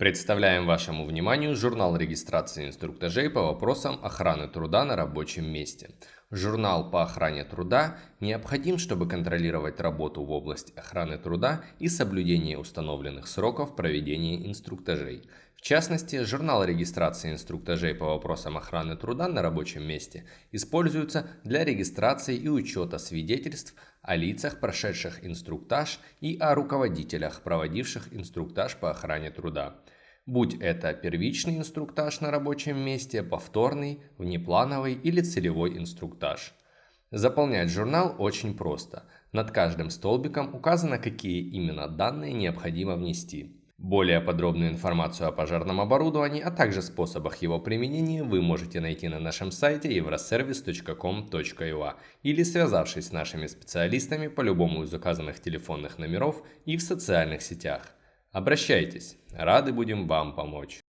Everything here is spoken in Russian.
Представляем вашему вниманию журнал регистрации инструктажей по вопросам охраны труда на рабочем месте. Журнал по охране труда необходим, чтобы контролировать работу в области охраны труда и соблюдение установленных сроков проведения инструктажей. В частности, журнал регистрации инструктажей по вопросам охраны труда на рабочем месте используется для регистрации и учета свидетельств о лицах, прошедших инструктаж и о руководителях, проводивших инструктаж по охране труда. Будь это первичный инструктаж на рабочем месте, повторный, внеплановый или целевой инструктаж. Заполнять журнал очень просто. Над каждым столбиком указано, какие именно данные необходимо внести. Более подробную информацию о пожарном оборудовании, а также способах его применения вы можете найти на нашем сайте euroservice.com.ua или связавшись с нашими специалистами по любому из указанных телефонных номеров и в социальных сетях. Обращайтесь, рады будем вам помочь.